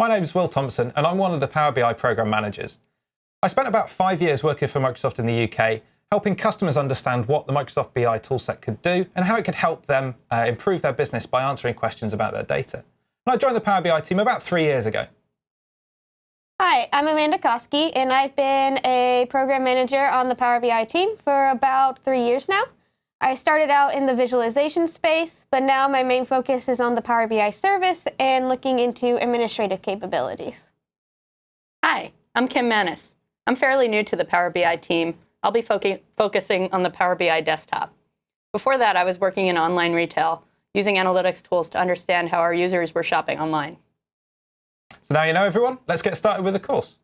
My name is Will Thompson, and I'm one of the Power BI program managers. I spent about five years working for Microsoft in the UK, helping customers understand what the Microsoft BI toolset could do and how it could help them uh, improve their business by answering questions about their data. And I joined the Power BI team about three years ago. Hi, I'm Amanda Koski, and I've been a program manager on the Power BI team for about three years now. I started out in the visualization space, but now my main focus is on the Power BI service and looking into administrative capabilities. Hi, I'm Kim Manis. I'm fairly new to the Power BI team. I'll be focusing on the Power BI desktop. Before that, I was working in online retail, using analytics tools to understand how our users were shopping online. So now you know, everyone. Let's get started with the course.